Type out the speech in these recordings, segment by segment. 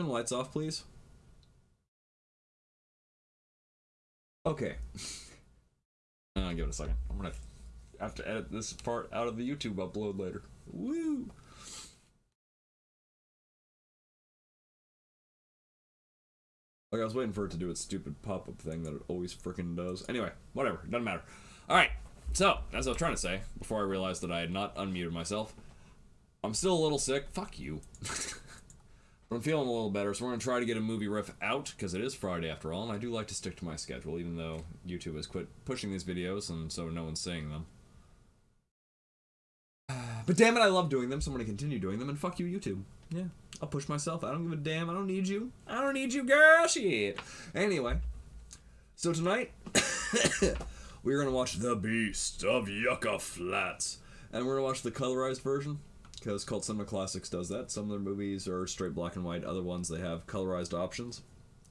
Turn the lights off, please. Okay. uh, give it a second. I'm gonna have to edit this part out of the YouTube upload later. Woo! Like I was waiting for it to do its stupid pop-up thing that it always freaking does. Anyway, whatever, doesn't matter. All right. So, as I was trying to say before I realized that I had not unmuted myself, I'm still a little sick. Fuck you. I'm feeling a little better, so we're gonna try to get a movie riff out because it is Friday after all, and I do like to stick to my schedule, even though YouTube has quit pushing these videos, and so no one's seeing them. But damn it, I love doing them, so I'm gonna continue doing them, and fuck you, YouTube. Yeah, I'll push myself. I don't give a damn. I don't need you. I don't need you, girl. Shit. Anyway, so tonight we're gonna watch The Beast of Yucca Flats, and we're gonna watch the colorized version because Cult Cinema Classics does that. Some of their movies are straight black and white. Other ones they have colorized options.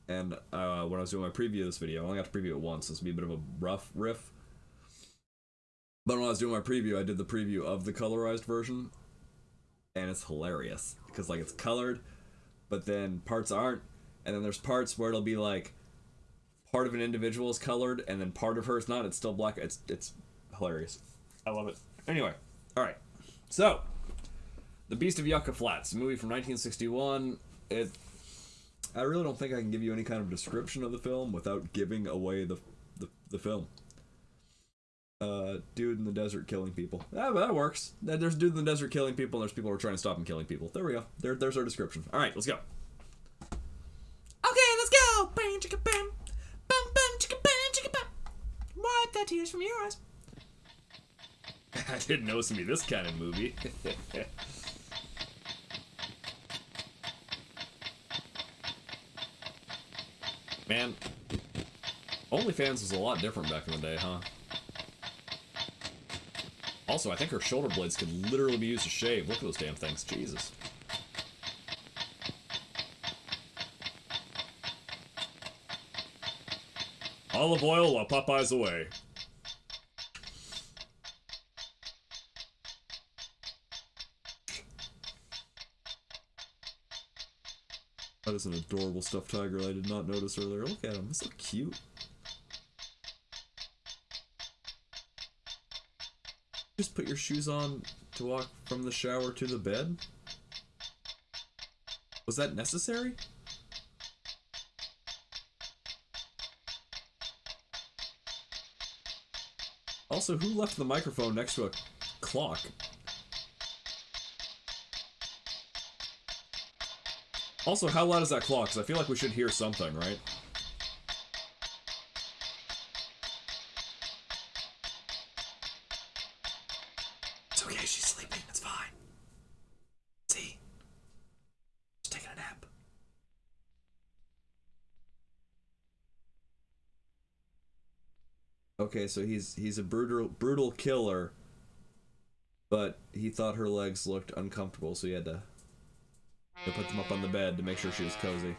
And uh, when I was doing my preview of this video, I only got to preview it once. This will be a bit of a rough riff. But when I was doing my preview, I did the preview of the colorized version, and it's hilarious because like it's colored, but then parts aren't, and then there's parts where it'll be like part of an individual is colored, and then part of her is not. It's still black. It's it's hilarious. I love it. Anyway, all right. So, The Beast of Yucca Flats, a movie from 1961. It. I really don't think I can give you any kind of description of the film without giving away the the, the film uh, dude in the desert killing people. Yeah, that works. There's dude in the desert killing people, and there's people who are trying to stop him killing people. There we go. There, there's our description. All right, let's go. Okay, let's go. Bam, chicka, bam. Bam, bam, chicka, bam, chicka, bam. Wipe the tears from your eyes. I didn't know it was gonna be this kind of movie. Man, OnlyFans was a lot different back in the day, huh? Also, I think her shoulder blades could literally be used to shave. Look at those damn things. Jesus. Olive oil while Popeye's away. Is an adorable stuffed tiger I did not notice earlier. Look at him. He's so cute. Just put your shoes on to walk from the shower to the bed? Was that necessary? Also, who left the microphone next to a clock? Also, how loud is that clock? Because I feel like we should hear something, right? It's okay, she's sleeping. It's fine. See? She's taking a nap. Okay, so he's he's a brutal brutal killer, but he thought her legs looked uncomfortable, so he had to, to put them up on the bed to make sure she was cozy.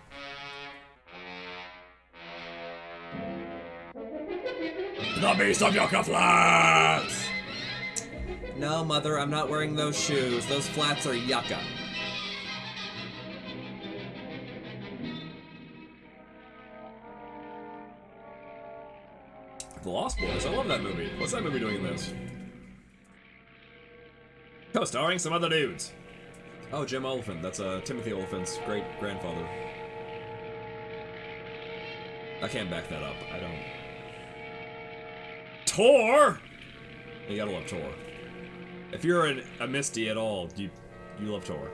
The Beast of Yucca Flats! No, mother, I'm not wearing those shoes. Those flats are yucca. The Lost Boys. I love that movie. What's that movie doing in this? Co-starring some other dudes. Oh, Jim Oliphant. That's uh, Timothy Olyphant's great grandfather. I can't back that up. I don't. Tor. You gotta love Tor. If you're an, a MSTie at all, you you love Tor.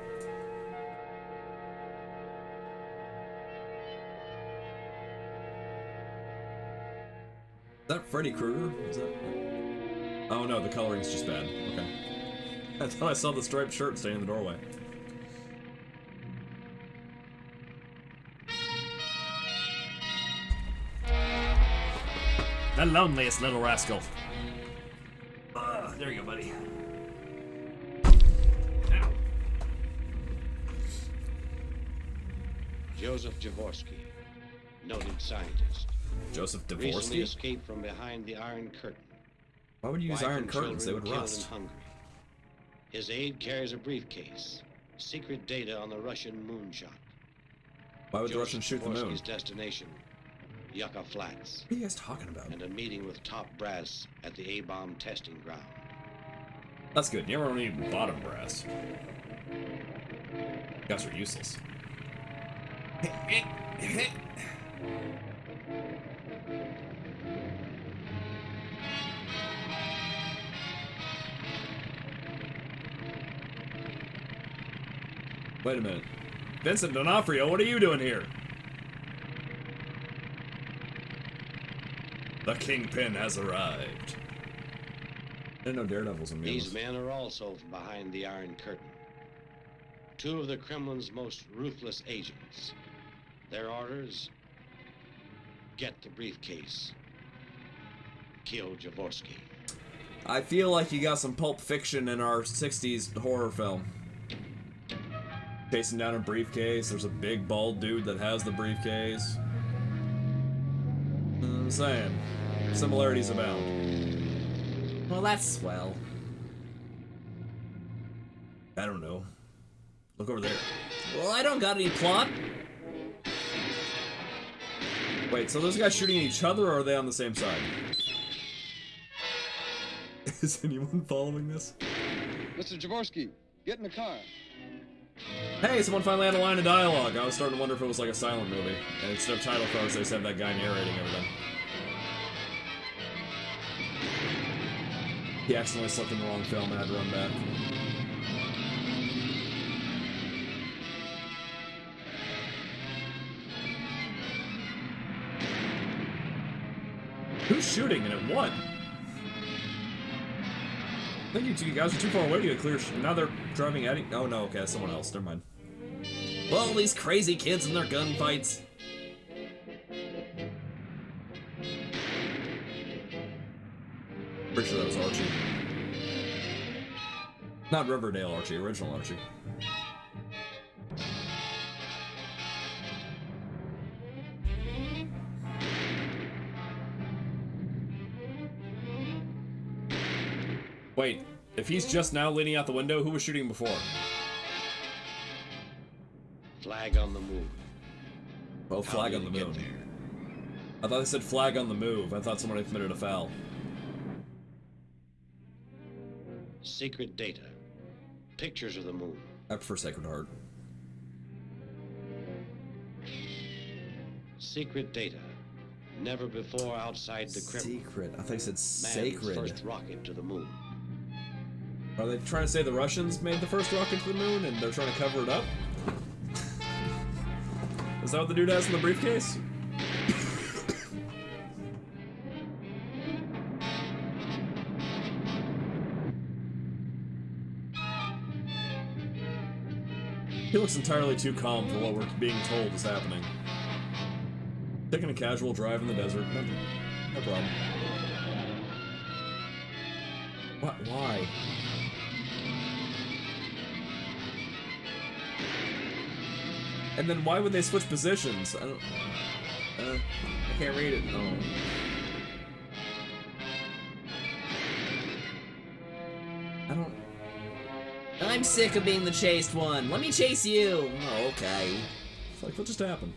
Is that Freddy Krueger? Is that? Oh no, the coloring's just bad. Okay. I thought I saw the striped shirt standing in the doorway. The loneliest little rascal. Uh, there you go, buddy. Ow. Joseph Javorsky, noted scientist. Joseph Recently Dvorsky? escaped from behind the Iron Curtain. Why would you use Wife iron curtains? They would rust. His aide carries a briefcase, secret data on the Russian moonshot. Why would the Russians shoot the moon? Javorsky's destination, Yucca Flats, What are you guys talking about? and a meeting with top brass at the A-bomb testing ground. That's good. You never need bottom brass. Guys are useless. Wait a minute. Vincent D'Onofrio, what are you doing here? The Kingpin has arrived. I didn't know Daredevil's in These men are also from behind the Iron Curtain. Two of the Kremlin's most ruthless agents. Their orders get the briefcase. Kill Javorsky. I feel like you got some Pulp Fiction in our 60s horror film. Chasing down a briefcase, there's a big bald dude that has the briefcase. I'm saying, similarities abound. Well, that's swell. I don't know. Look over there. Well, I don't got any plot. Wait, so those guys shooting at each other, or are they on the same side? Is anyone following this? Mr. Javorsky, get in the car. Hey, someone finally had a line of dialogue. I was starting to wonder if it was like a silent movie. And instead of title cards, they just had that guy narrating everything. He accidentally slipped in the wrong film and had to run back. Who's shooting and at what? I think you two guys are too far away to get clear. Now they're driving at. it. oh no, okay, someone else. Never mind. Well, these crazy kids and their gunfights. Pretty sure that was Archie. Not Riverdale Archie, original Archie. Wait, if he's just now leaning out the window, who was shooting before? Flag on the move. Oh, flag on the moon. I thought they said flag on the move. I thought someone had committed a foul. Secret data. Pictures of the moon. I prefer Sacred Heart. Secret data. Never before outside the Kremlin. Secret. I thought you said Man's sacred. first rocket to the moon. Are they trying to say the Russians made the first rocket to the moon and they're trying to cover it up? Is that what the dude has in the briefcase? He looks entirely too calm for what we're being told is happening. Taking a casual drive in the desert, no, no problem. What? Why? And then why would they switch positions? I don't. Uh, I can't read it. No. Sick of being the chased one. Let me chase you. Oh, okay. It's like what just happened?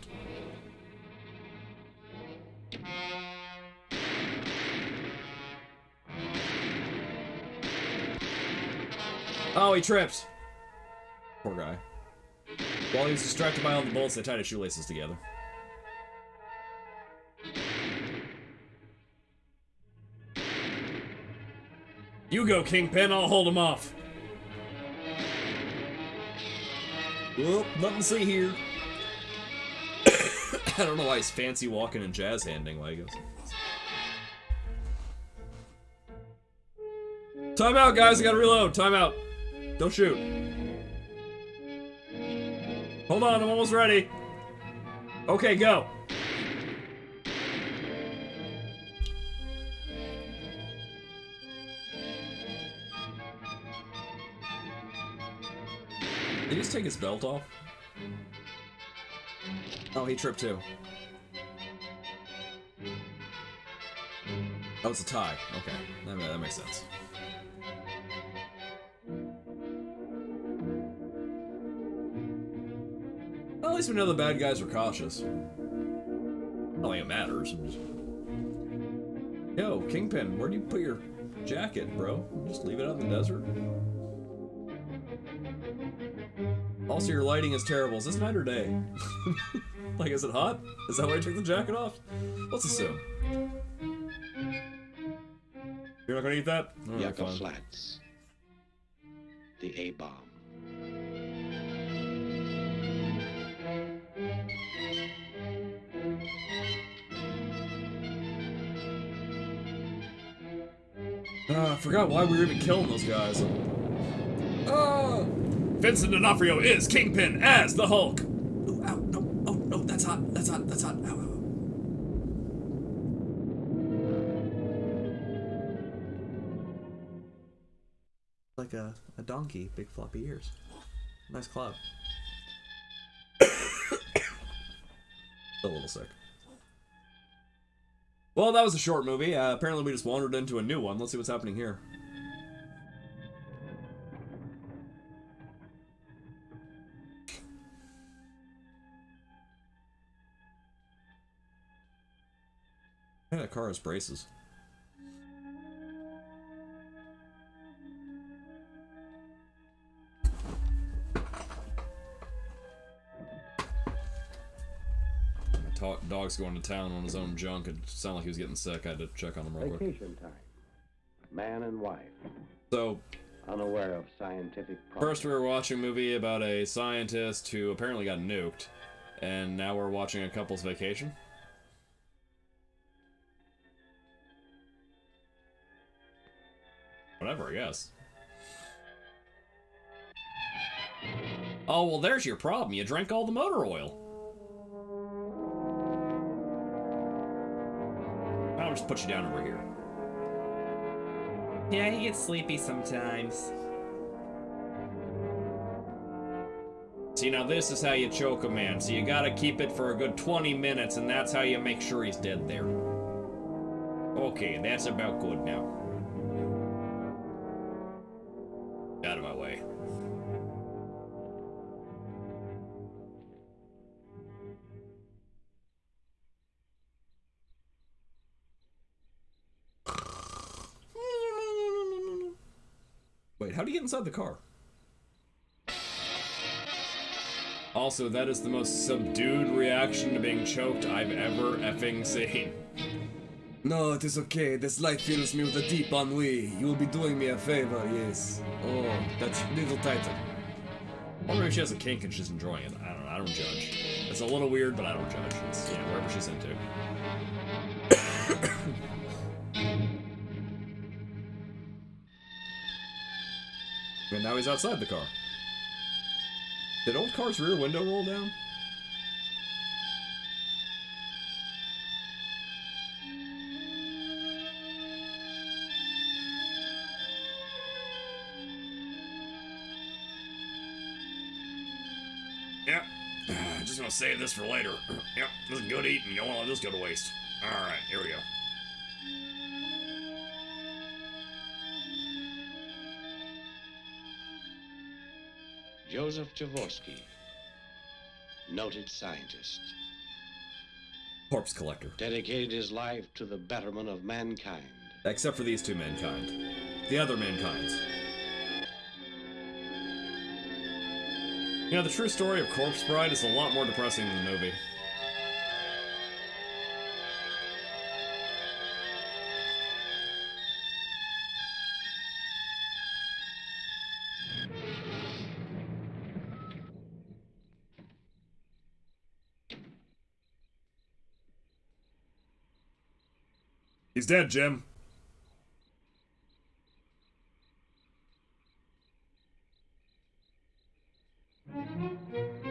Oh, he tripped. Poor guy. While he was distracted by all the bolts, they tied his shoelaces together. You go, Kingpin. I'll hold him off. Well, nothing to see here. I don't know why he's fancy walking and jazz handing Legos. Time out, guys. I gotta reload. Time out. Don't shoot. Hold on, I'm almost ready. Okay, go. Did he just take his belt off? Oh, he tripped too. Oh, it's a tie. Okay, that, that makes sense. Well, at least we know the bad guys are cautious. I don't think it matters. Just... Yo, Kingpin, where do you put your jacket, bro? Just leave it out in the desert? Also, your lighting is terrible. Is this night or day? like, is it hot? Is that why you took the jacket off? Let's assume. You're not gonna eat that? Alright, Yucca fine. Flats. The A bomb. Ah, I forgot why we were even killing those guys. Vincent D'Onofrio is Kingpin as the Hulk. Ooh, ow, no, oh, no, that's hot, that's hot, that's hot. Ow, ow. Like a, a donkey, big floppy ears. Nice cloud. Still a little sick. Well, that was a short movie. Uh, apparently, we just wandered into a new one. Let's see what's happening here. That car has braces. My dog's going to town on his own junk. It sounded like he was getting sick. I had to check on him real quick. Vacation time. Man and wife. So, Unaware of scientific First, we were watching a movie about a scientist who apparently got nuked, and now we're watching a couple's vacation. I guess. Oh, well, there's your problem. You drank all the motor oil. I'll just put you down over here. Yeah, he gets sleepy sometimes. See, now this is how you choke a man. So you gotta keep it for a good 20 minutes, and that's how you make sure he's dead there. Okay, that's about good now. How do you get inside the car? Also, that is the most subdued reaction to being choked I've ever effing seen. No, it is okay. This light fills me with a deep ennui. You will be doing me a favor, yes. Oh, that's a little tighter. I wonder if she has a kink and she's enjoying it. I don't know. I don't judge. It's a little weird, but I don't judge. It's, you know, whatever she's into. And now he's outside the car. Did old car's rear window roll down? Yep. Just gonna save this for later. Yep, this is good eating. You don't want to this go to waste. Alright, here we go. Joseph Javorsky, noted scientist, Corpse collector. dedicated his life to the betterment of mankind. Except for these two mankind. The other mankinds. You know, the true story of Corpse Bride is a lot more depressing than the movie. He's dead, Jim.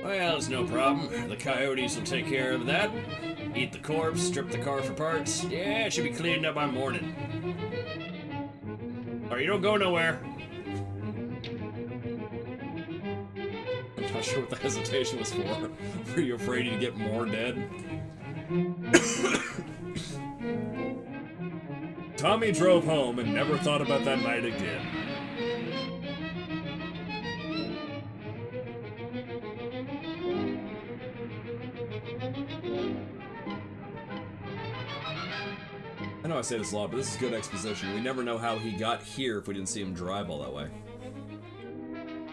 Well, it's no problem. The coyotes will take care of that. Eat the corpse, strip the car for parts. Yeah, it should be cleaned up by morning. Or you don't go nowhere. I'm not sure what the hesitation was for. Were you afraid you'd get more dead? Tommy drove home and never thought about that night again. I know I say this a lot, but this is good exposition. We never know how he got here if we didn't see him drive all that way.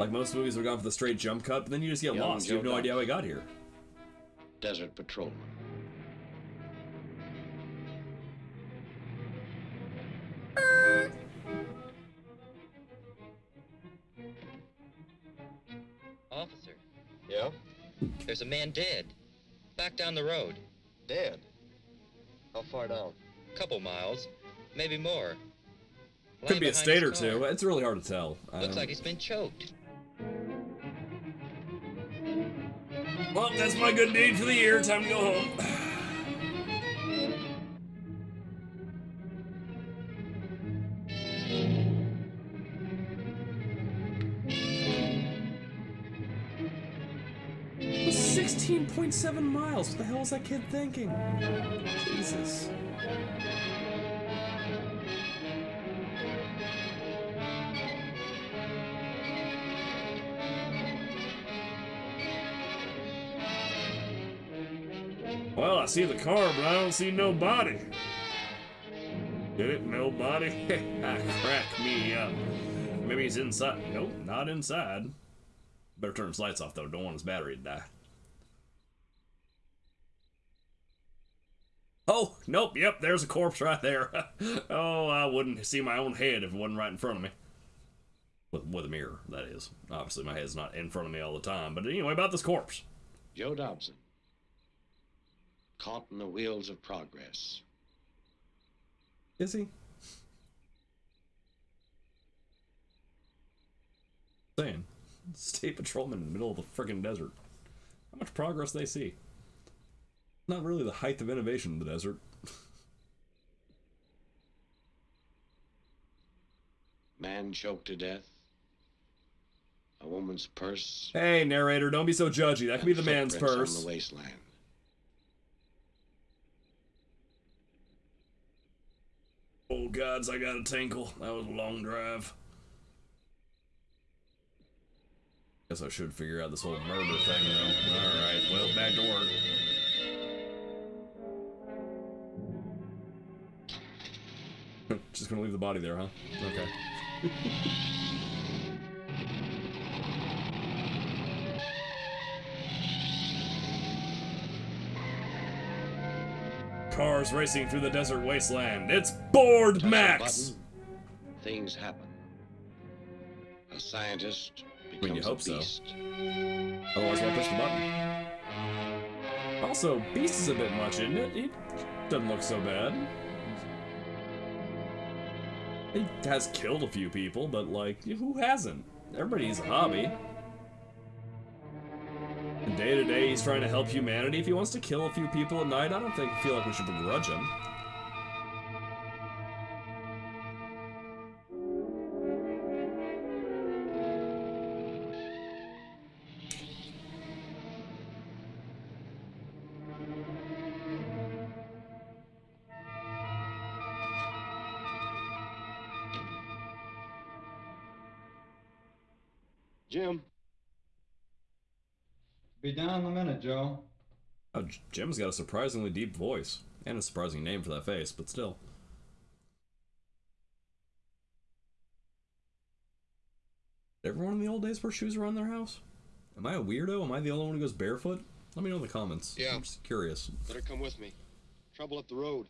Like most movies, we're gone for the straight jump cut, but then you just get Young lost. You have no idea how he got here. Desert Patrolman. There's a man dead. Back down the road. Dead. How far down? Couple miles, maybe more. Could Lying be a state or his two. It's really hard to tell. Looks don't- like um, he's been choked. Well, that's my good deed for the year. Time to go home. Sixteen point seven miles. What the hell is that kid thinking? Jesus. Well, I see the car, but I don't see nobody. Did it? Nobody? Crack me up. Maybe he's inside. Nope, not inside. Better turn his lights off, though. Don't want his battery to die. Oh, nope, yep, there's a corpse right there. oh, I wouldn't see my own head if it wasn't right in front of me. With, with a mirror, that is. Obviously, my head's not in front of me all the time. But anyway, about this corpse. Joe Dobson. Caught in the wheels of progress. Is he? Saying. State patrolman in the middle of the friggin' desert. How much progress they see? Not really the height of innovation in the desert. Man choked to death. A woman's purse. Hey, narrator, don't be so judgy. That could be the man's purse. On the wasteland. Oh, gods, I got a tinkle. That was a long drive. Guess I should figure out this whole murder thing, though. Alright, well, back to work. Just gonna leave the body there, huh? Okay. Cars racing through the desert wasteland. It's Board Touch Max! button, things happen. A scientist becomes mean, you hope a so. beast. Otherwise, why push the button? Also, Beast is a bit much, isn't it? He doesn't look so bad. He has killed a few people, but like, who hasn't? Everybody needs a hobby. And day to day, he's trying to help humanity. If he wants to kill a few people at night, I don't think feel like we should begrudge him. Be down in a minute, Joe. Oh, Jim's got a surprisingly deep voice and a surprising name for that face, but still. Did everyone in the old days wear shoes around their house? Am I a weirdo? Am I the only one who goes barefoot? Let me know in the comments. Yeah. I'm just curious. Better come with me. Trouble up the road.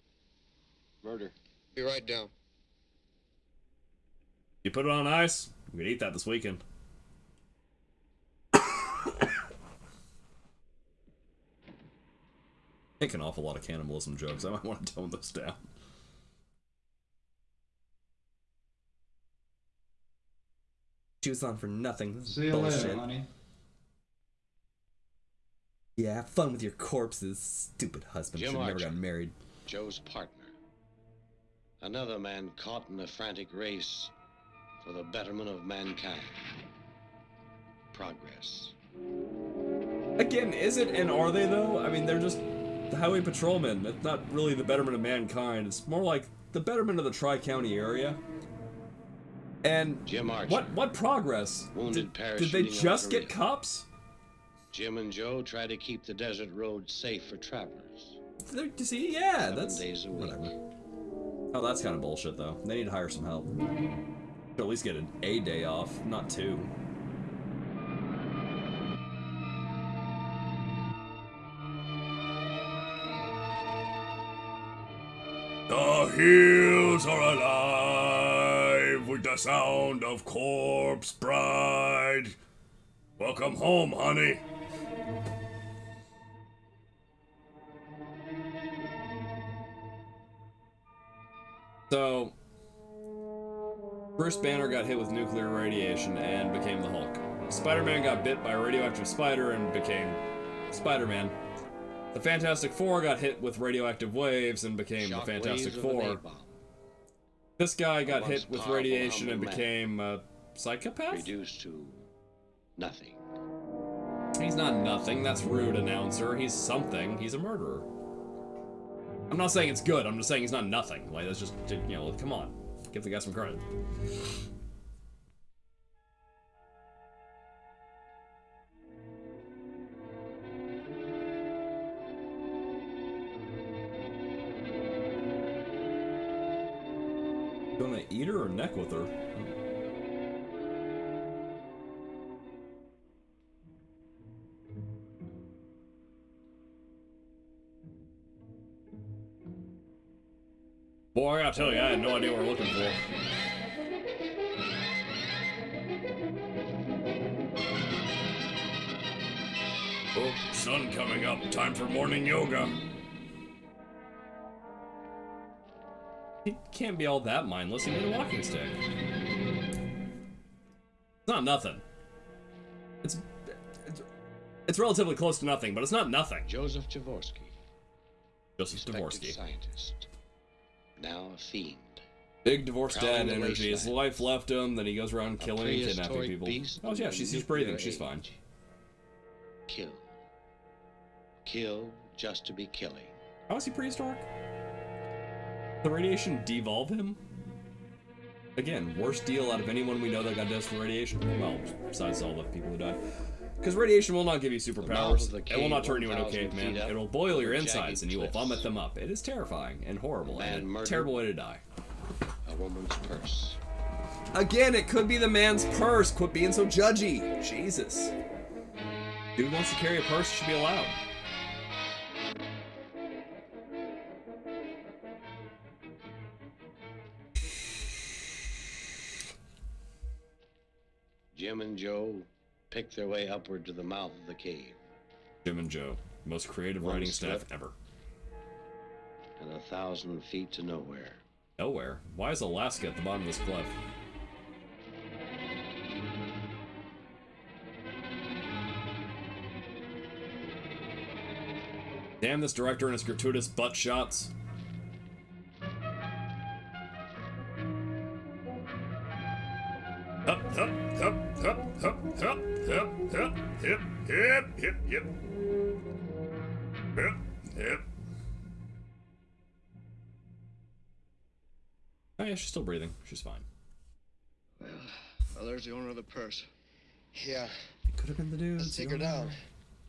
Murder. Be right down. You put it on ice, we could eat that this weekend. Make an awful lot of cannibalism jokes. I might want to tone those down. She was on for nothing. This is See you bullshit. later, honey. Yeah, have fun with your corpses, stupid husband. Jim Should have never got married. Joe's partner. Another man caught in a frantic race for the betterment of mankind. Progress. Again, is it and are they though? I mean, they're just the highway patrolman. It's not really the betterment of mankind. It's more like the betterment of the Tri County area. And Jim Archer. what what progress? Wounded Did, did they just get cops? Jim and Joe try to keep the desert road safe for travelers. They're- see, yeah, Seven that's days a week. whatever. Oh, that's kind of bullshit, though. They need to hire some help. Should at least get an A day off, not two. Hills are alive with the sound of corpse bride. Welcome home, honey. So, Bruce Banner got hit with nuclear radiation and became the Hulk. Spider-Man got bit by a radioactive spider and became Spider-Man. The Fantastic Four got hit with radioactive waves and became Shock the Fantastic waves of an Four. This guy got hit with radiation and became a psychopath? reduced to nothing. He's not nothing. That's rude, announcer. He's something. He's a murderer. I'm not saying it's good. I'm just saying he's not nothing. Like that's just you know. Come on, give the guy some credit. Eat her or neck with her? Boy, I gotta tell you, I had no idea what we're looking for. Oh, sun coming up. Time for morning yoga. He can't be all that mindless. He made a walking stick. It's not nothing. It's, it's it's relatively close to nothing, but it's not nothing. Joseph Javorsky, Joseph Dvorsky. scientist, now a fiend. Big divorced dad energy. His wife left him, then he goes around killing and kidnapping people. Oh yeah, she's, she's breathing. She's fine. Kill. Kill just to be killing. How is he prehistoric? The radiation devolve him? Again, worst deal out of anyone we know that got dosed with radiation. Well, besides all the people who died. Because radiation will not give you superpowers. It will not turn you into a 1,000 caveman. It will boil your insides and you will vomit them up. It is terrifying and horrible and a terrible way to die. A woman's purse. Again, it could be the man's purse. Quit being so judgy. Jesus. Dude wants to carry a purse, should be allowed. Jim and Joe pick their way upward to the mouth of the cave, Jim and Joe, most creative One writing staff ever. and a thousand feet to nowhere. Nowhere. Why is Alaska at the bottom of this cliff? Damn this director and his gratuitous butt shots. Hip, Yep. hip. Hip, hip. Oh yeah, she's still breathing. She's fine. Well, there's the owner of the purse. Yeah, It could have been the dude. let's take her down.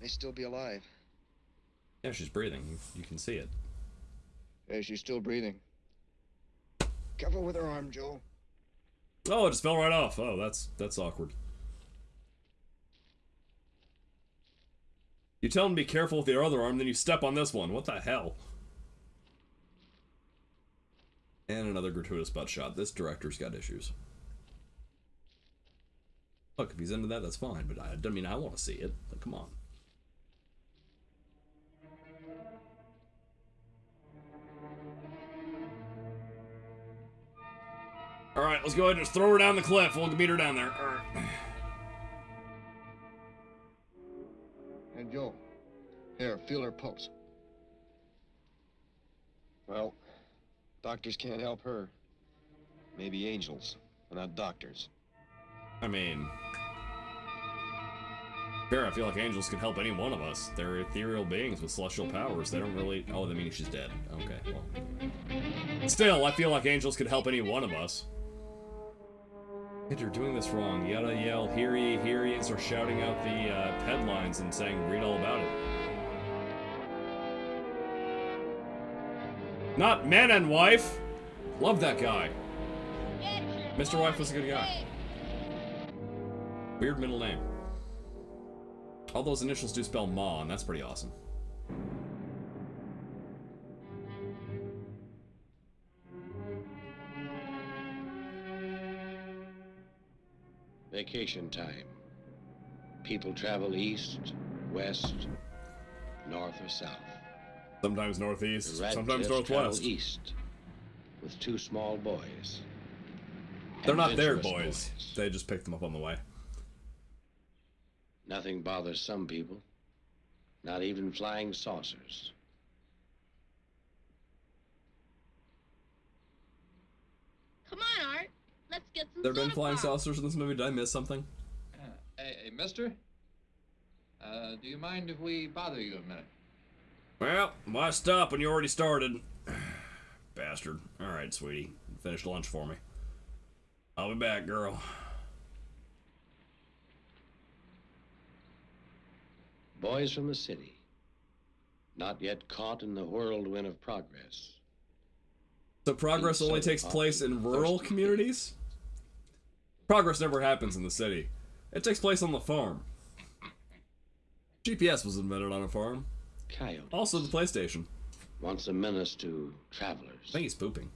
May still be alive. Yeah, she's breathing. You, you can see it. Yeah, she's still breathing. Careful with her arm, Joe. Oh, it just fell right off. Oh, that's that's awkward. You tell him to be careful with your other arm, then you step on this one. What the hell? And another gratuitous butt shot. This director's got issues. Look, if he's into that, that's fine. But I don't mean I want to see it. But come on. All right, let's go ahead and just throw her down the cliff. We'll meet her down there. And Joe, here, feel her pulse. Well, doctors can't help her. Maybe angels, but not doctors. I mean, fair. I feel like angels can help any one of us. They're ethereal beings with celestial powers. They don't really. Oh, that means she's dead. Okay. Well, still, I feel like angels could help any one of us. You're doing this wrong. You gotta yell, "Hear ye, hear ye!" and start shouting out the uh, headlines and saying, "Read all about it." Not man and wife. Love that guy. Mr. Wife was a good guy. Weird middle name. All those initials do spell Ma, and that's pretty awesome. Vacation time. People travel east, west, north, or south. Sometimes northeast, sometimes travel northwest. east with two small boys. They're not their Adventurous boys. They just picked them up on the way. Nothing bothers some people, not even flying saucers. Come on, Art. Let's get some There been flying pop. saucers in this movie? Did I miss something? Uh, hey, hey, mister? Uh, do you mind if we bother you a minute? Well, why stop when you already started? Bastard. Alright, sweetie. Finish lunch for me. I'll be back, girl. Boys from the city, not yet caught in the whirlwind of progress. So progress only takes place in rural thirsty. communities? Progress never happens in the city. It takes place on the farm. GPS was invented on a farm. Coyote Also the PlayStation. once a menace to travelers. I think he's pooping.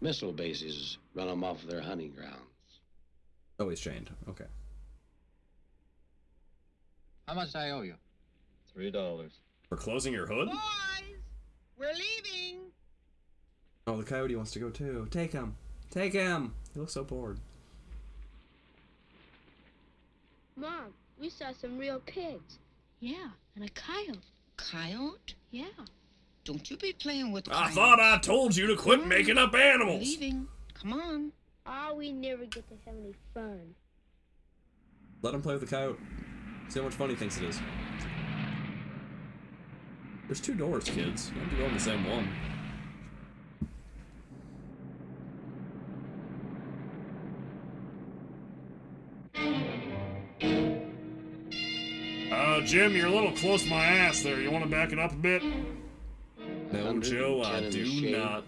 Missile bases run them off their hunting grounds. Oh, he's chained. Okay. How much I owe you? Three dollars. For closing your hood? Boys, we're leaving. Oh, the coyote wants to go too. Take him. Take him. He looks so bored. Mom, we saw some real pigs. Yeah, and a coyote. Coyote? Yeah. Don't you be playing with I coyotes. thought I told you to quit making up We're animals. leaving. Come on. Oh, we never get to have any fun. Let him play with the coyote. See how much fun he thinks it is. There's two doors, kids. You have to go in the same one. Jim, you're a little close to my ass there. You want to back it up a bit? No, Joe, I do not.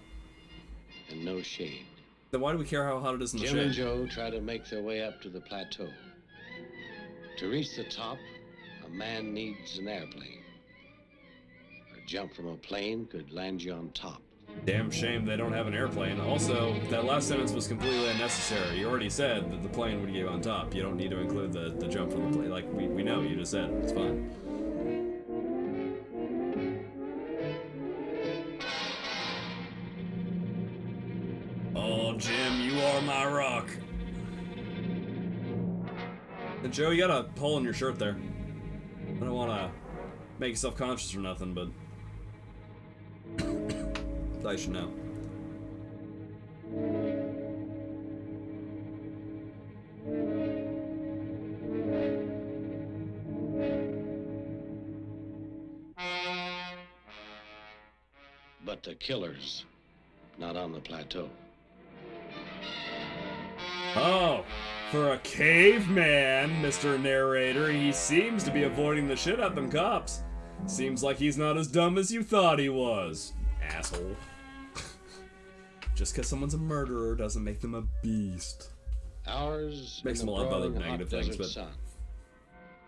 And no shade. Then why do we care how hot it is in the Jim and? Joe try to make their way up to the plateau. To reach the top, a man needs an airplane. A jump from a plane could land you on top. Damn shame they don't have an airplane. Also, that last sentence was completely unnecessary. You already said that the plane would get on top. You don't need to include the, the jump from the plane. Like, we, we know, you just said. It's fine. Oh, Jim, you are my rock. And Joe, you got a hole in your shirt there. I don't want to make you self-conscious or nothing, but I should know. But the killer's not on the plateau. Oh, for a caveman, Mr. Narrator, he seems to be avoiding the shit out them cops. Seems like he's not as dumb as you thought he was. Asshole. Just because someone's a murderer doesn't make them a beast. Ours Makes them a lot of other negative things, but- sun,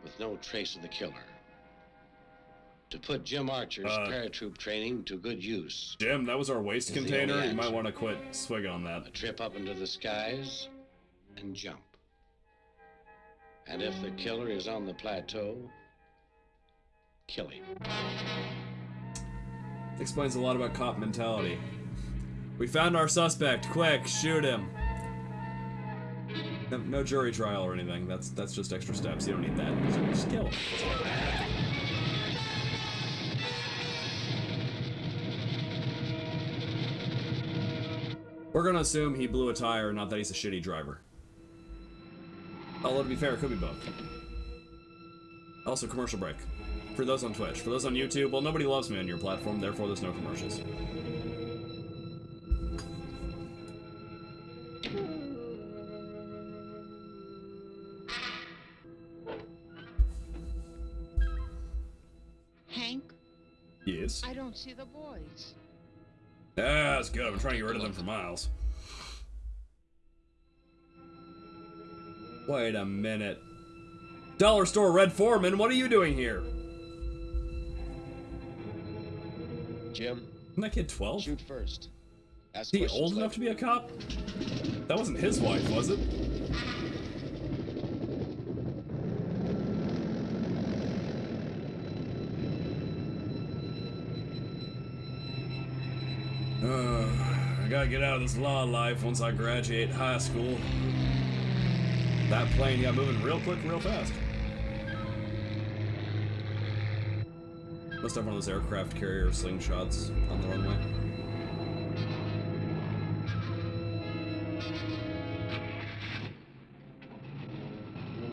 with no trace of the killer. To put Jim Archer's Uh, paratroop training to good use. Jim, that was our waste container. You might want to quit swigging on that. A trip up into the skies and jump. And if the killer is on the plateau, kill him. Explains a lot about cop mentality. We found our suspect. Quick, shoot him. No, no jury trial or anything. That's that's just extra steps. You don't need that. Just, just kill him. We're gonna assume he blew a tire, not that he's a shitty driver. Although to be fair, it could be both. Also, commercial break. For those on Twitch. For those on YouTube, well, nobody loves me on your platform, therefore there's no commercials. Hank, Yes. I don't see the boys. Yeah, that's good. I've been trying to get rid of them for miles. Wait a minute. Dollar store Red Foreman, what are you doing here? Jim, Isn't that kid 12? shoot first. Ask Is he old enough to be a cop? That wasn't his wife, was it? Uh, I gotta get out of this law life once I graduate high school. That plane got moving real quick, real fast. Must have one of those aircraft carrier slingshots on the runway.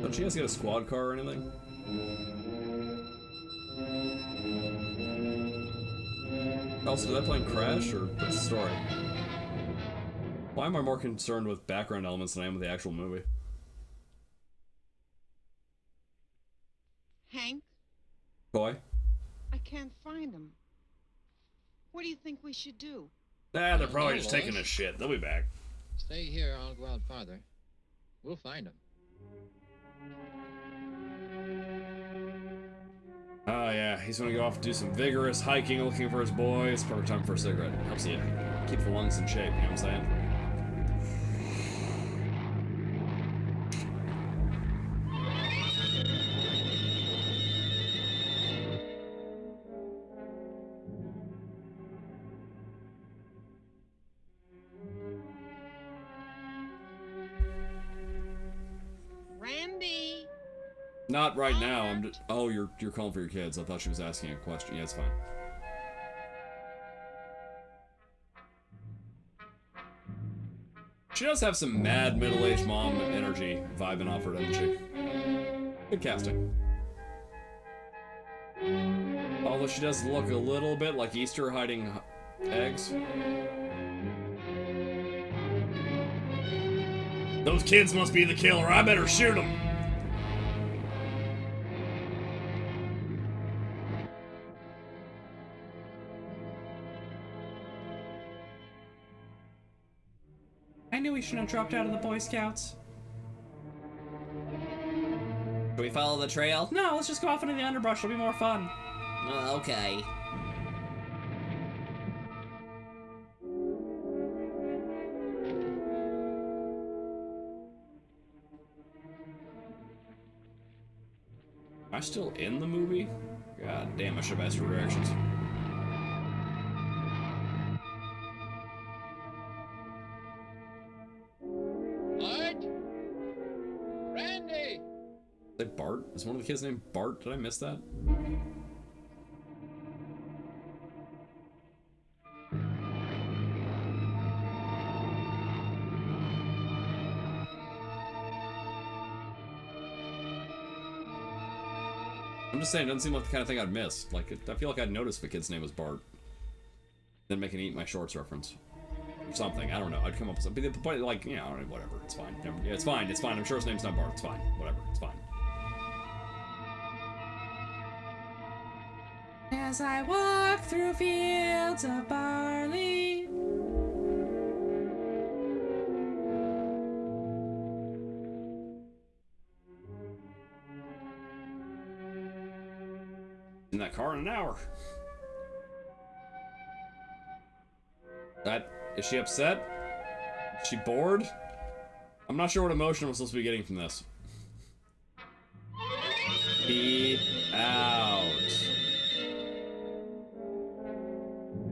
Don't you guys get a squad car or anything? Also, did that plane crash, or what's the story? Why am I more concerned with background elements than I am with the actual movie? Should do? Nah, they're probably just taking a shit. They'll be back. Stay here, I'll go out farther. We'll find them. Oh yeah, he's gonna go off and do some vigorous hiking looking for his boys. Perfect time for a cigarette. Helps you keep the lungs in shape, you know what I'm saying? Not right now. I'm just, oh, you're you're calling for your kids. I thought she was asking a question. Yeah, it's fine. She does have some mad middle-aged mom energy vibing off her, doesn't she? Good casting. Although she does look a little bit like Easter hiding eggs. Those kids must be the killer. I better shoot them. Shouldn't have dropped out of the Boy Scouts. Should we follow the trail? No, let's just go off into the underbrush. It'll be more fun. Uh, okay. Am I still in the movie? God damn, I should have asked for directions. Is one of the kids named Bart? Did I miss that? I'm just saying, it doesn't seem like the kind of thing I'd miss. Like, I feel like I'd notice if a kid's name was Bart. Then make an Eat My Shorts reference. Or something. I don't know. I'd come up with something. But, like, you know, whatever. It's fine. Yeah, it's fine. It's fine. I'm sure his name's not Bart. It's fine. Whatever. It's fine. As I walk through fields of barley. in that car in an hour. That is she upset? Is she bored? I'm not sure what emotion I'm supposed to be getting from this. Be out. Ah.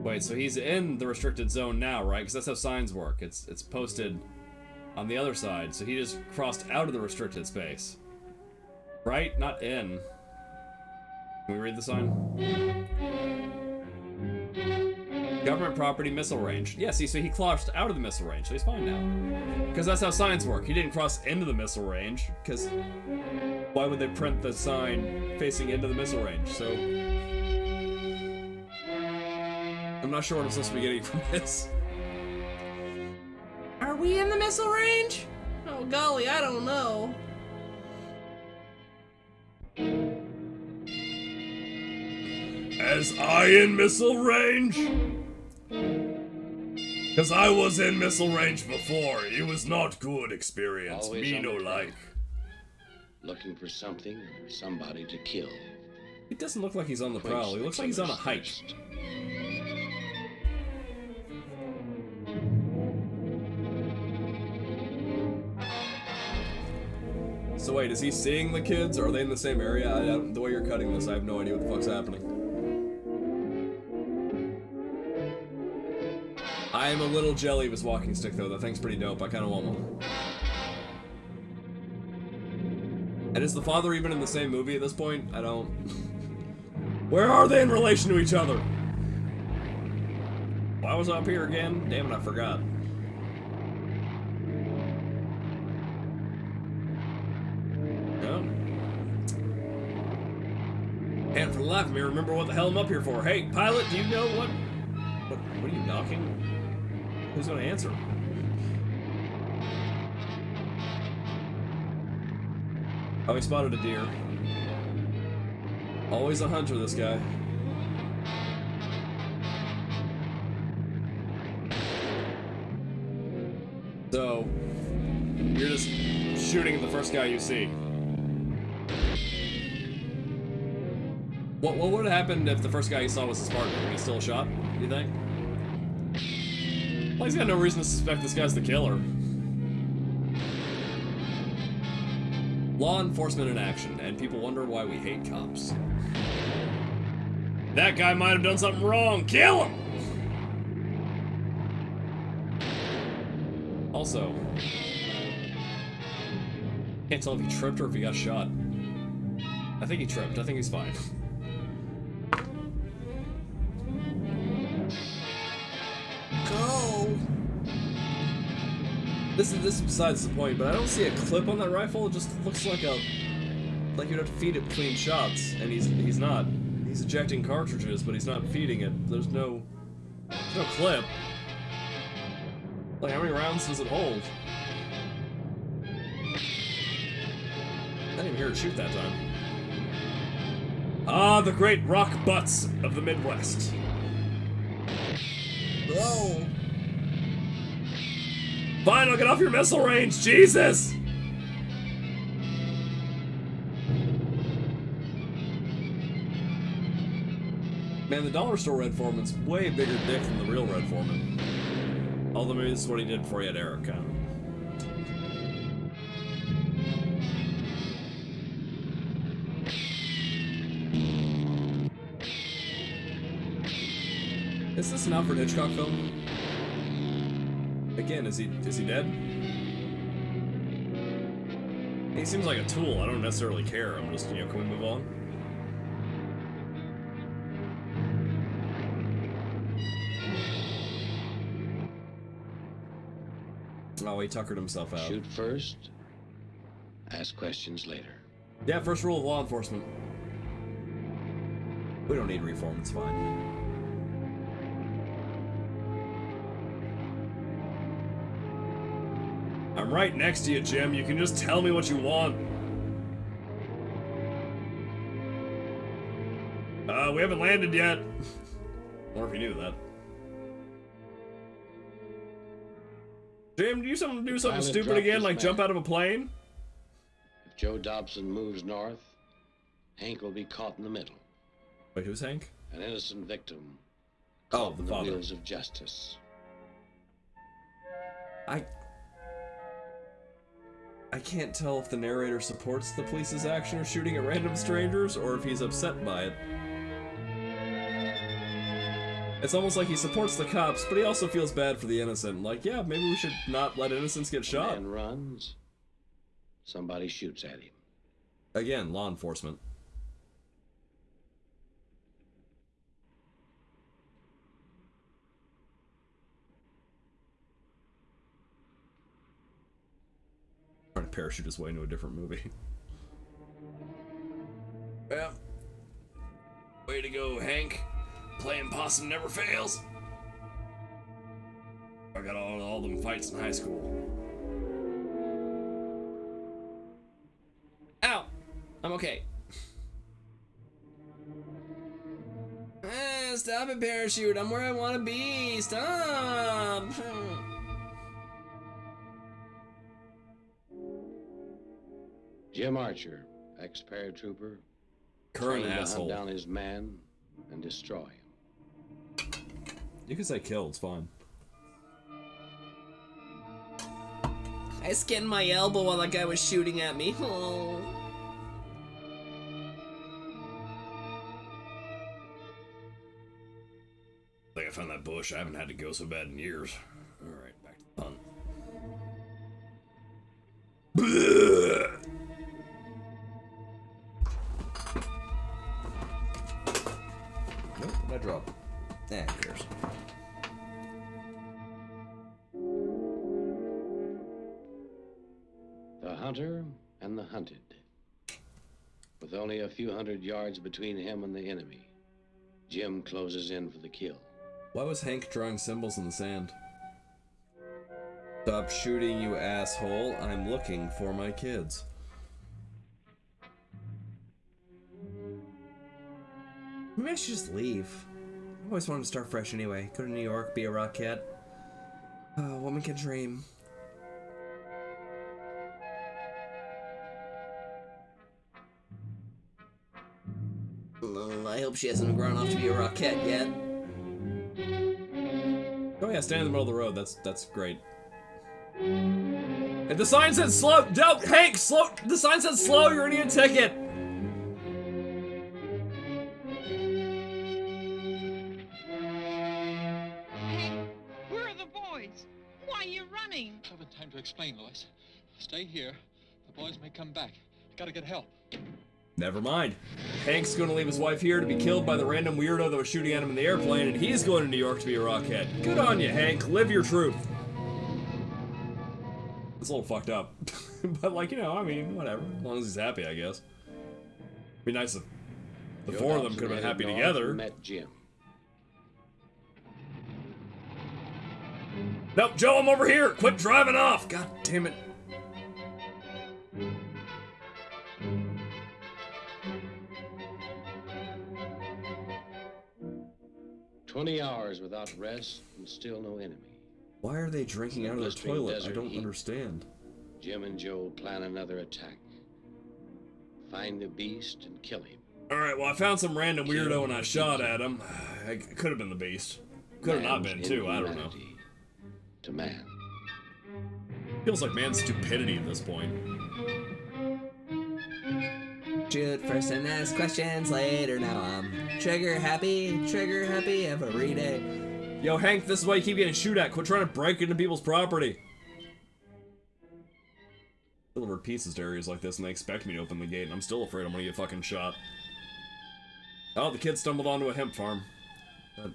Wait, so he's in the restricted zone now, right? Because that's how signs work. It's it's posted on the other side, so he just crossed out of the restricted space. Right? Not in. Can we read the sign? Government property missile range. Yeah, see, so he crossed out of the missile range, so he's fine now. Because that's how signs work. He didn't cross into the missile range, because why would they print the sign facing into the missile range? So. I'm not sure what I'm supposed to be getting from this. Are we in the missile range? Oh golly, I don't know. As I in missile range? Cause I was in missile range before. It was not good experience. Always Me no like. Looking for something or somebody to kill. It doesn't look like he's on the Quench prowl. He looks like he's on a killer's So wait, is he seeing the kids? Or are they in the same area? I, I the way you're cutting this, I have no idea what the fuck's happening. I am a little jelly of his walking stick, though. That thing's pretty dope. I kind of want one. And is the father even in the same movie at this point? I don't. Where are they in relation to each other? Why was I up here again? Damn it, I forgot. No. And for the life of me, remember what the hell I'm up here for. Hey, pilot, do you know what? What, what are you knocking? Who's gonna answer? Oh, he spotted a deer. Always a hunter, this guy. So, you're just shooting at the first guy you see. What, what would have happened if the first guy you saw was a Spartan? He still shot, you think? Well, he's got no reason to suspect this guy's the killer. Law enforcement in action, and people wonder why we hate cops. That guy might have done something wrong. Kill him! Also, can't tell if he tripped or if he got shot. I think he tripped. I think he's fine. This is this is besides the point, but I don't see a clip on that rifle. It just looks like a like you'd have to feed it between shots, and he's he's not. He's ejecting cartridges, but he's not feeding it. There's no there's no clip. Like how many rounds does it hold? I didn't even hear it shoot that time. Ah, the great rock butts of the Midwest. Whoa. I'll get off your missile range, Jesus! Man, the dollar store Red Foreman's way bigger dick than the real Red Foreman. Although maybe this is what he did before he had Erica. Is this an Alfred Hitchcock film? Again, is he is he dead? He seems like a tool. I don't necessarily care. I'm just, you know, can we move on? Oh, he tuckered himself out. Shoot first, ask questions later. Yeah, first rule of law enforcement. We don't need reform, it's fine. I'm right next to you, Jim. You can just tell me what you want. Uh, we haven't landed yet. Or if you knew that. Jim, do you something do something stupid again, like map. jump out of a plane? If Joe Dobson moves north, Hank will be caught in the middle. Wait, who's Hank? An innocent victim. Oh, the father. wheels of justice. I I can't tell if the narrator supports the police's action of shooting at random strangers or if he's upset by it. It's almost like he supports the cops, but he also feels bad for the innocent. Like, yeah, maybe we should not let innocents get shot. Man runs. Somebody shoots at him. Again, law enforcement. Parachute his way into a different movie. Yeah. Way to go, Hank. Playing possum never fails. I got all, all them fights in high school. Ow! I'm okay. Eh, stop it, parachute. I'm where I want to be. Stop. Jim Archer, ex-paratrooper, Current trained to asshole. hunt down his man and destroy him. You can say kill, it's fine. I skinned my elbow while that guy was shooting at me. Oh. I think I found that bush. I haven't had to go so bad in years. Yards between him and the enemy, Jim closes in for the kill. Why was Hank drawing symbols in the sand? Stop shooting, you asshole. I'm looking for my kids. Maybe I should just leave. I always wanted to start fresh anyway. Go to New York, be a rockette. Uh, woman can dream. Hope she hasn't grown off to be a rocket yet. Oh yeah, stand in the middle of the road. That's that's great. And the sign says slow. No, Hank, slow. The sign says slow. You're gonna get a ticket. Where are the boys? Why are you running? haven't time to explain, Lois. Stay here. The boys may come back. I gotta get help. Never mind. Hank's gonna leave his wife here to be killed by the random weirdo that was shooting at him in the airplane, and he's going to New York to be a rockhead. Good on you, Hank. Live your truth. It's a little fucked up. but, like, you know, I mean, whatever. As long as he's happy, I guess. Be nice if the Joe four of them could have been happy together. Met Jim. Nope, Joe, I'm over here. Quit driving off. God damn it. Twenty hours without rest and still no enemy. Why are they drinking out of their Blistering toilet? I don't heat. understand. Jim and Joe plan another attack. Find the beast and kill him. Alright, well, I found some random weirdo and I shot at him. It could have been the beast. Could have not been, too. I don't know. To man. Feels like man's stupidity at this point. Shoot first and ask questions later. Now I'm trigger happy, trigger happy every day. Yo, Hank, this is why you keep getting shoot at. Quit trying to break into people's property. Delivered pizzas to areas like this and they expect me to open the gate and I'm still afraid I'm gonna get fucking shot. Oh, the kid stumbled onto a hemp farm. That,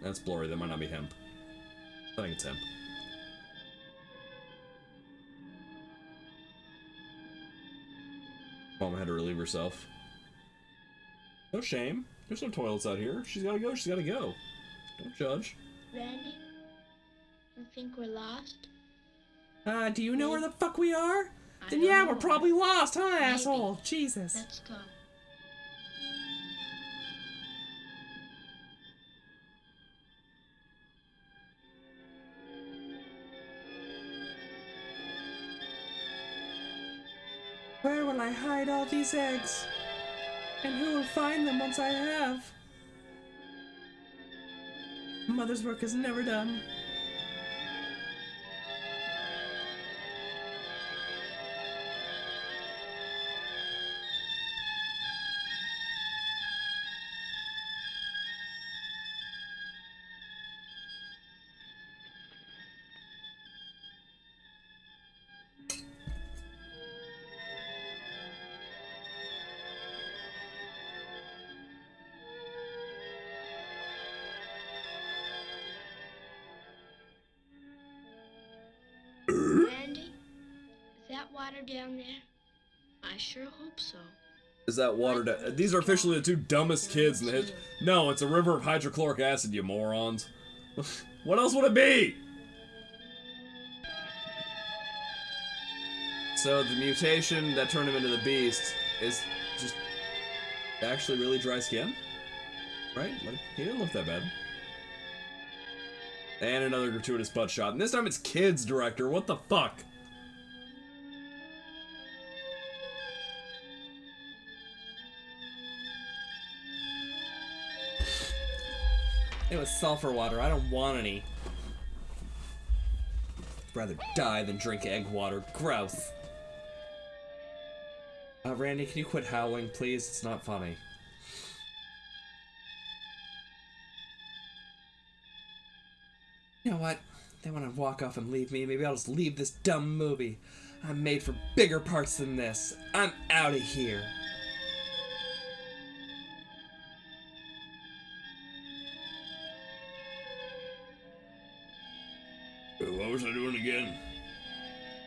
that's blurry, that might not be hemp. I think it's hemp. Mama had to relieve herself. No shame. There's no toilets out here. She's gotta go, she's gotta go. Don't judge. Randy, you think we're lost? Uh, do you know where the fuck we are? I Then yeah, know. we're probably lost, huh, Maybe. asshole? Jesus. Let's go. I hide all these eggs? And who will find them once I have? Mother's work is never done. Down there? I sure hope so. Is that water? Da- These are officially the two dumbest kids in the his- No, it's a river of hydrochloric acid, you morons. what else would it be? So the mutation that turned him into the beast is just actually really dry skin? Right? Like, he didn't look that bad. And another gratuitous butt shot. And this time it's kids director. What the fuck? It was sulfur water. I don't want any. Rather die than drink egg water. Gross. Uh, Randy, can you quit howling, please? It's not funny. You know what? They want to walk off and leave me. Maybe I'll just leave this dumb movie. I'm made for bigger parts than this. I'm out of here. Was I doing again?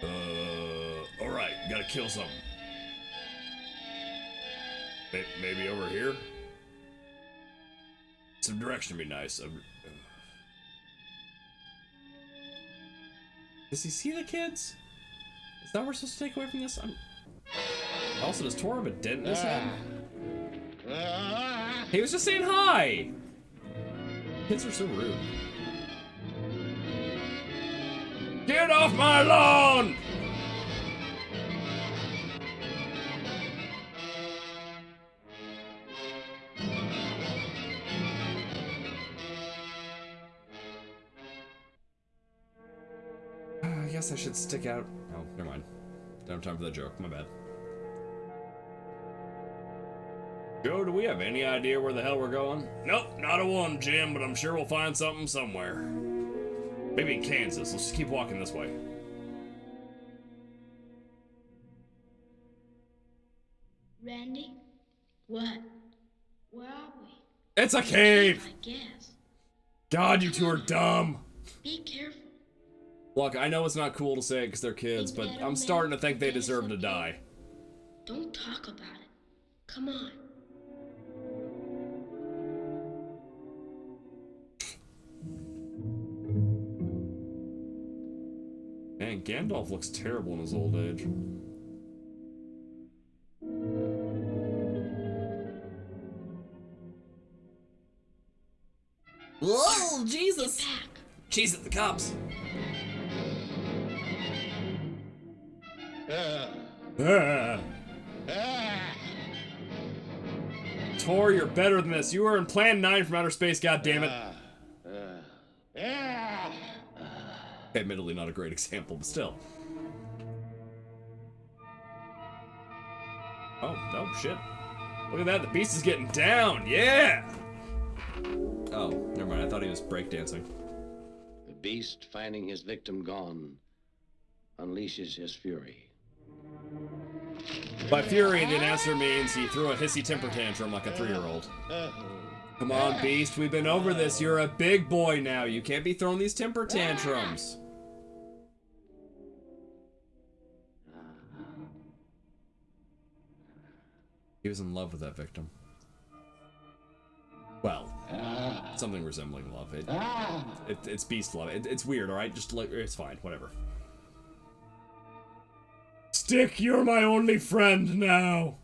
Uh, alright, gotta kill something. Maybe over here? Some direction would be nice. Uh, Does he see the kids? Is that what we're supposed to take away from this? I'm... Also, does Tor have a dent in his head? He was just saying hi! Kids are so rude. Get off my lawn! Uh, I guess I should stick out. Oh, never mind. Don't have time for that joke. My bad. Joe, do we have any idea where the hell we're going? Nope, not a one, Jim, but I'm sure we'll find something somewhere. Maybe in Kansas. Let's just keep walking this way. Randy? What? Where are we? It's a cave! I guess. God, you two are dumb. Be careful. Look, I know it's not cool to say it because they're kids, but I'm starting to think they deserve to die. Don't talk about it. Come on. Man, Gandalf looks terrible in his old age. Whoa, Jesus! Jesus, the cops! Ah. Uh. Uh. Uh. Tor, you're better than this. You were in Plan 9 from outer space, goddammit. Admittedly, not a great example, but still. Oh, no, shit. Look at that, the beast is getting down, yeah! Oh, never mind, I thought he was breakdancing. The beast, finding his victim gone, unleashes his fury. By fury, the announcer means he threw a hissy temper tantrum like a three-year-old. Come on, Beast, we've been over this. You're a big boy now. You can't be throwing these temper tantrums. He was in love with that victim. Well, something resembling love. It, it, it's beast love. It, it's weird, alright? Just like, it's fine, whatever. Stick, you're my only friend now.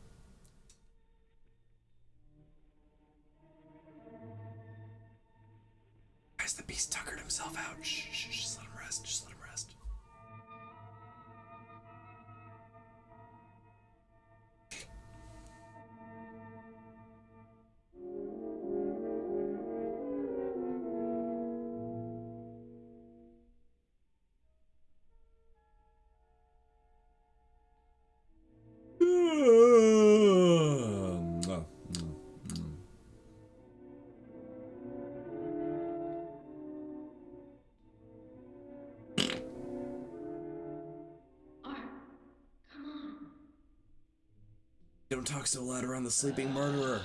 Talk so loud around the sleeping murderer.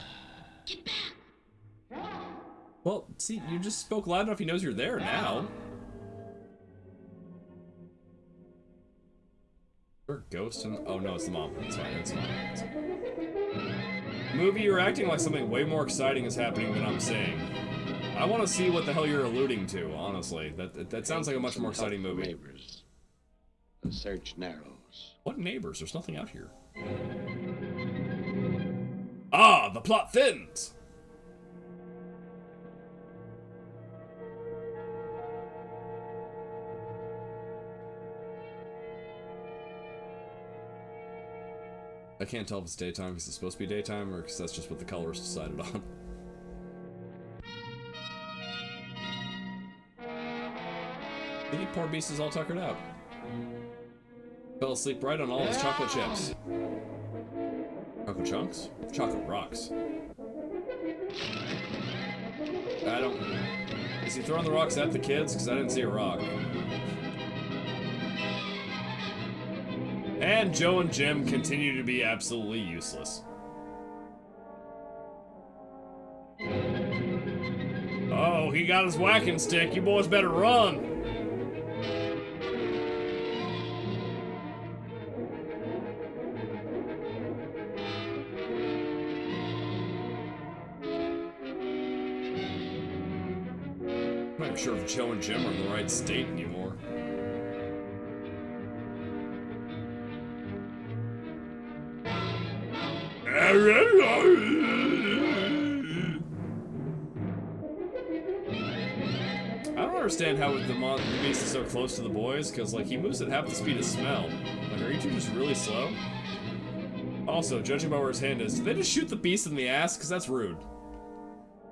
Well, see, you just spoke loud enough he knows you're there now. Or ghost and oh no, it's the mom. It's fine, it's fine. It's fine. Movie, you're acting like something way more exciting is happening than I'm saying. I want to see what the hell you're alluding to, honestly. That that, that sounds like a much more exciting movie. Neighbors. The search narrows. What neighbors? There's nothing out here. Ah, the plot thins! I can't tell if it's daytime because it's supposed to be daytime or because that's just what the colorist decided on. The poor beast is all tuckered out. Fell asleep right on all his chocolate chips. Chocolate chunks? Chocolate rocks. I don't... Is he throwing the rocks at the kids? Because I didn't see a rock. And Joe and Jim continue to be absolutely useless. Oh, he got his whacking stick. You boys better run. Sure if Joe and Jim are in the right state anymore. I don't understand how the, mon the beast is so close to the boys, because like he moves at half the speed of smell. Like, are you two just really slow? Also, judging by where his hand is, did they just shoot the beast in the ass? Because that's rude.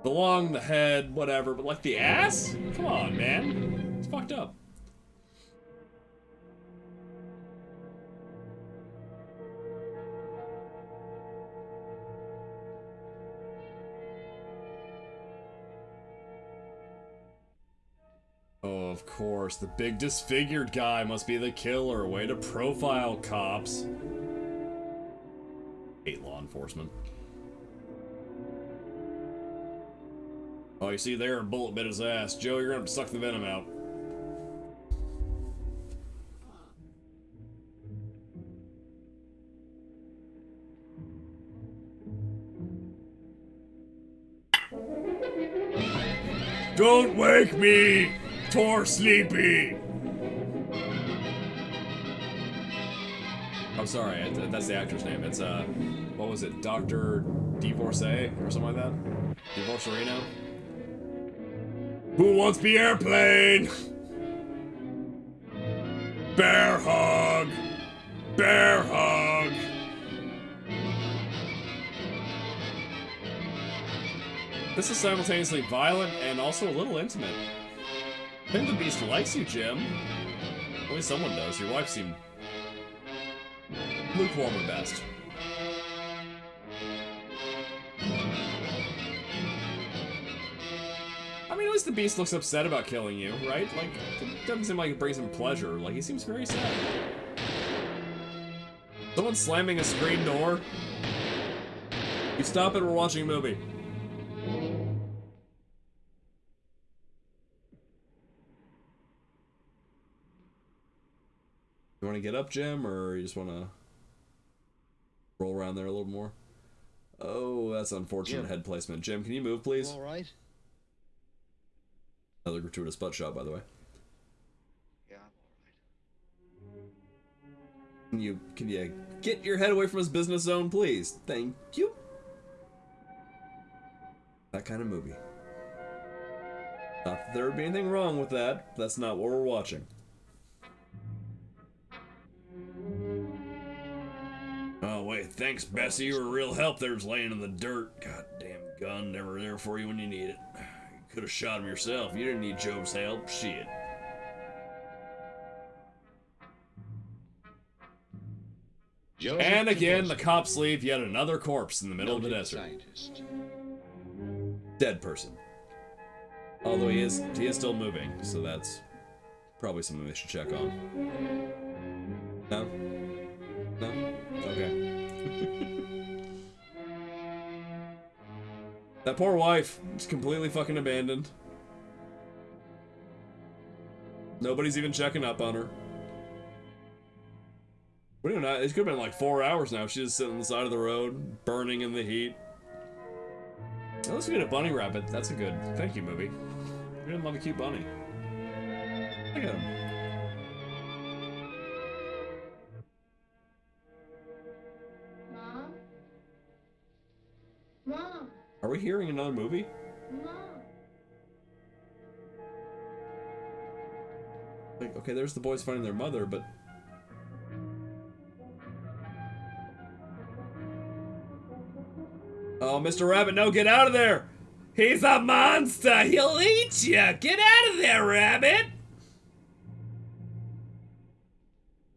The lung, the head, whatever, but like the ass? Come on, man. It's fucked up. Oh, of course. The big disfigured guy must be the killer. Way to profile cops. Hate law enforcement. Oh, you see there, a bullet bit his ass. Joe, you're gonna suck the venom out. Don't wake me! Tor sleepy! I'm sorry, that's the actor's name. It's, uh, what was it? Dr. Divorcee or something like that? Divorcerino? Who wants the airplane? Bear hug! Bear hug! This is simultaneously violent and also a little intimate. Think the beast likes you, Jim. At least someone does. Your wife seemed lukewarm at best. Beast looks upset about killing you, right? Like, it doesn't seem like it brings him pleasure. Like, he seems very sad. Someone slamming a screen door. You stop it, we're watching a movie. You want to get up, Jim, or you just want to roll around there a little more? Oh, that's unfortunate Jim. head placement. Jim, can you move, please? All right. Another gratuitous butt shot, by the way. Yeah. Can you can you get your head away from his business zone, please? Thank you. That kind of movie. Not that there would be anything wrong with that. That's not what we're watching. Oh wait, thanks Bessie. You were a real help there, just laying in the dirt. Goddamn gun, never there for you when you need it. Could have shot him yourself. You didn't need Joe's help. Shit. Joseph And again, the cops leave yet another corpse in the middle of the desert. Scientist. Dead person. Although he is he is still moving, so that's probably something they should check on. No? No? That poor wife is completely fucking abandoned. Nobody's even checking up on her. What do you know? It could have been like four hours now. She's just sitting on the side of the road, burning in the heat. Oh, let's get a bunny rabbit. That's a good thank you movie. Who didn't love a cute bunny? Look at him. We hearing another movie? Mom? Like, okay, there's the boys finding their mother, but Oh, Mr. Rabbit, no, get out of there! He's a monster! He'll eat you! Get out of there, Rabbit!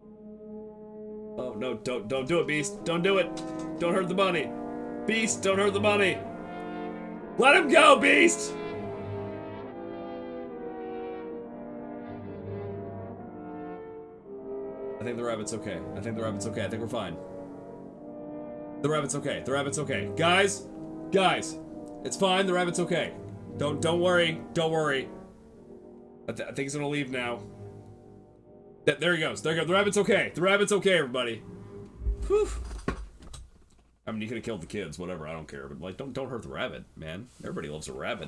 Oh, no, don't, don't do it, Beast. Don't do it. Don't hurt the bunny. Beast, don't hurt the bunny. Let him go, Beast! I think the rabbit's okay. I think the rabbit's okay. I think we're fine. The rabbit's okay. The rabbit's okay. Guys, guys, it's fine. The rabbit's okay. Don't don't worry. Don't worry. I, th I think he's gonna leave now. Th there he goes. There he goes. The rabbit's okay. The rabbit's okay, everybody. Whew. I mean, you could have killed the kids, whatever. I don't care, but like, don't don't hurt the rabbit, man. Everybody loves a rabbit.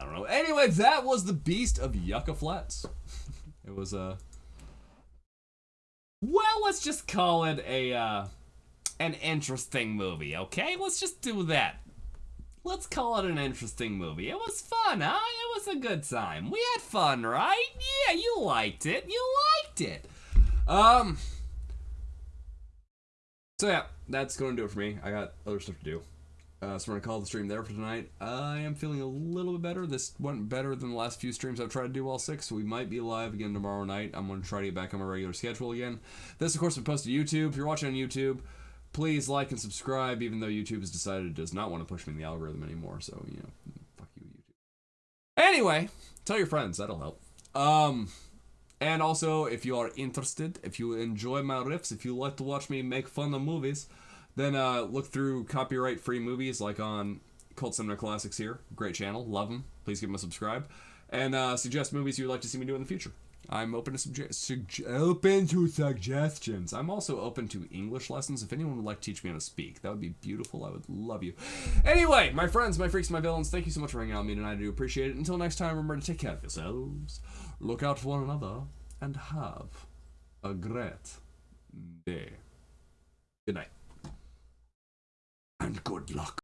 I don't know. Anyway, that was the Beast of Yucca Flats. it was a. Uh... Well, let's just call it a uh, an interesting movie, okay? Let's just do that. Let's call it an interesting movie. It was fun, huh? It was a good time. We had fun, right? Yeah, you liked it. You liked it. Um. So yeah, that's going to do it for me. I got other stuff to do. Uh, so we're gonna call the stream there for tonight. I am feeling a little bit better. This went better than the last few streams I've tried to do all six, so we might be live again tomorrow night. I'm gonna try to get back on my regular schedule again. This, of course, will posted to YouTube. If you're watching on YouTube, please like and subscribe, even though YouTube has decided it does not want to push me in the algorithm anymore. So you know, fuck you, YouTube. Anyway, tell your friends. That'll help. Um. And also, if you are interested, if you enjoy my riffs, if you like to watch me make fun of movies, then uh, look through copyright-free movies like on Cult Cinema Classics here. Great channel, love them. Please give them a subscribe, and uh, suggest movies you'd like to see me do in the future. I'm open to suge- open to suggestions. I'm also open to English lessons. If anyone would like to teach me how to speak, that would be beautiful. I would love you. Anyway, my friends, my freaks, my villains, thank you so much for hanging out with me tonight. I do appreciate it. Until next time, remember to take care of yourselves, look out for one another, and have a great day. Good night. And good luck.